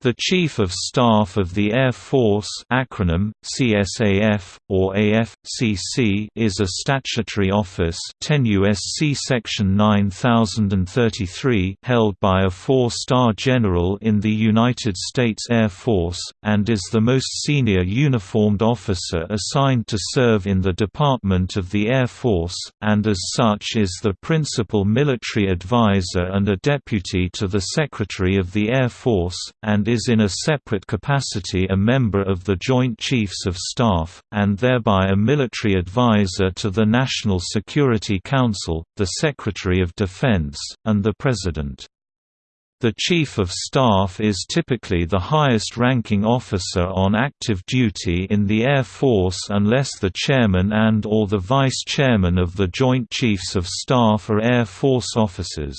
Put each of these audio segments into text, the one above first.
The Chief of Staff of the Air Force acronym, CSAF, or AFCC is a statutory office 10 U.S.C. Section 9033 held by a four-star general in the United States Air Force, and is the most senior uniformed officer assigned to serve in the Department of the Air Force, and as such is the principal military advisor and a deputy to the Secretary of the Air Force, and is in a separate capacity a member of the Joint Chiefs of Staff, and thereby a military advisor to the National Security Council, the Secretary of Defense, and the President. The Chief of Staff is typically the highest-ranking officer on active duty in the Air Force unless the Chairman and or the Vice Chairman of the Joint Chiefs of Staff are Air Force officers.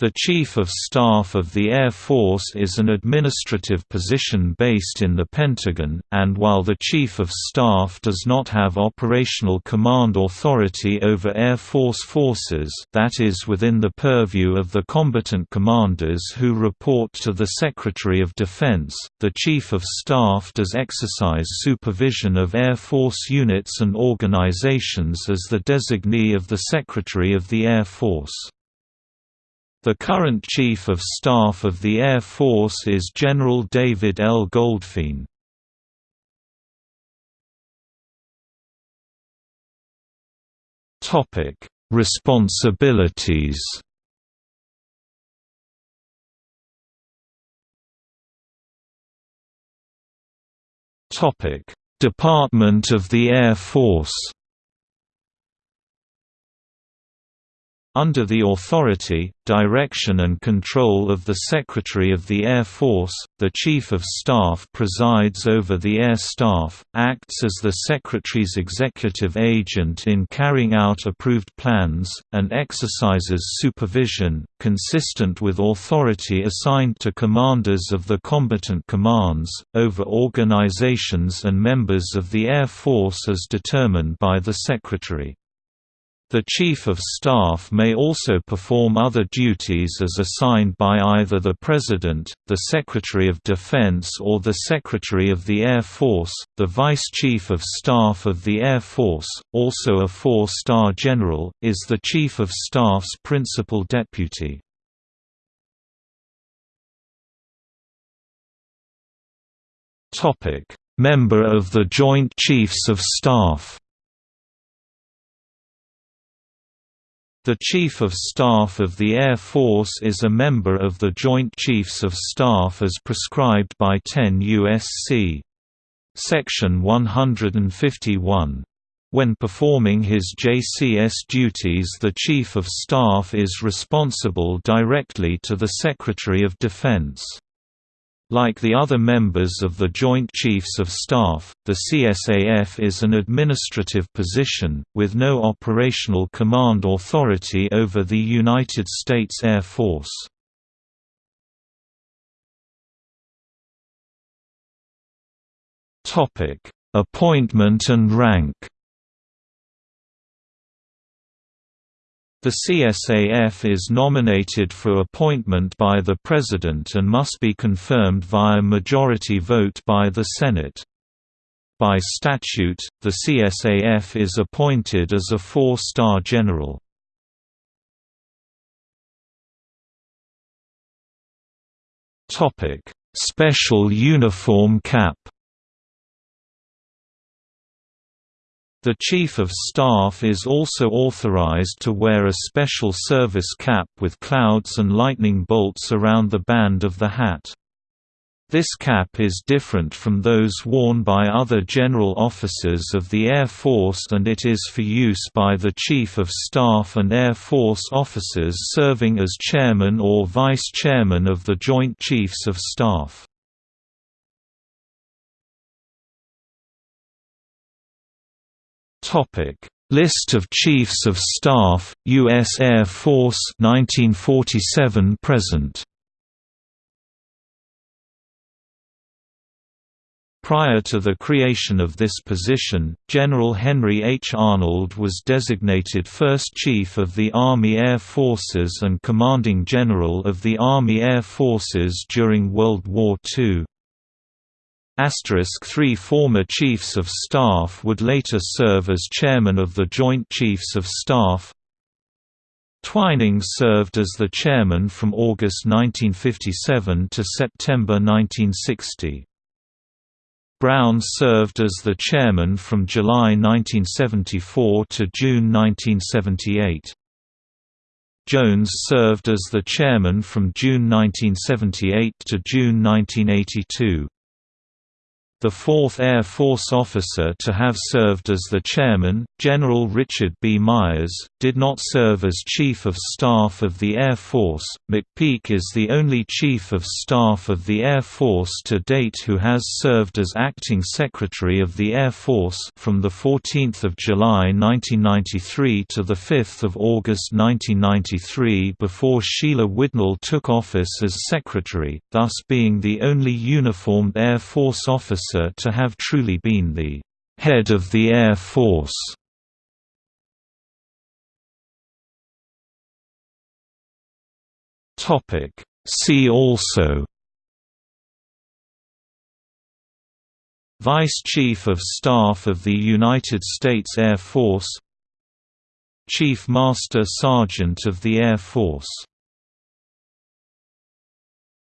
The Chief of Staff of the Air Force is an administrative position based in the Pentagon, and while the Chief of Staff does not have operational command authority over Air Force forces that is within the purview of the combatant commanders who report to the Secretary of Defense, the Chief of Staff does exercise supervision of Air Force units and organizations as the designee of the Secretary of the Air Force. The current Chief of Staff of the Air Force is General David L. Goldfein. Topic: Responsibilities. Topic: Department of the Air Force. Under the authority, direction and control of the Secretary of the Air Force, the Chief of Staff presides over the Air Staff, acts as the Secretary's executive agent in carrying out approved plans, and exercises supervision, consistent with authority assigned to commanders of the combatant commands, over organizations and members of the Air Force as determined by the Secretary. The Chief of Staff may also perform other duties as assigned by either the President, the Secretary of Defense or the Secretary of the Air Force. The Vice Chief of Staff of the Air Force, also a four-star general, is the Chief of Staff's principal deputy. Member of the Joint Chiefs of Staff The Chief of Staff of the Air Force is a member of the Joint Chiefs of Staff as prescribed by 10 U.S.C. Section 151. When performing his JCS duties the Chief of Staff is responsible directly to the Secretary of Defense. Like the other members of the Joint Chiefs of Staff, the CSAF is an administrative position, with no operational command authority over the United States Air Force. Appointment and rank The CSAF is nominated for appointment by the President and must be confirmed via majority vote by the Senate. By statute, the CSAF is appointed as a four-star general. Special uniform cap The Chief of Staff is also authorized to wear a special service cap with clouds and lightning bolts around the band of the hat. This cap is different from those worn by other general officers of the Air Force and it is for use by the Chief of Staff and Air Force officers serving as Chairman or Vice Chairman of the Joint Chiefs of Staff. List of Chiefs of Staff, U.S. Air Force 1947 present. Prior to the creation of this position, General Henry H. Arnold was designated First Chief of the Army Air Forces and Commanding General of the Army Air Forces during World War II. Three former Chiefs of Staff would later serve as Chairman of the Joint Chiefs of Staff. Twining served as the chairman from August 1957 to September 1960. Brown served as the chairman from July 1974 to June 1978. Jones served as the chairman from June 1978 to June 1982. The fourth Air Force officer to have served as the chairman, General Richard B. Myers, did not serve as Chief of Staff of the Air Force. McPeak is the only Chief of Staff of the Air Force to date who has served as Acting Secretary of the Air Force from 14 July 1993 to 5 August 1993 before Sheila Widnall took office as Secretary, thus being the only uniformed Air Force officer officer to have truly been the head of the Air Force. See also Vice Chief of Staff of the United States Air Force Chief Master Sergeant of the Air Force